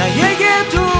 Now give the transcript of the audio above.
나에게도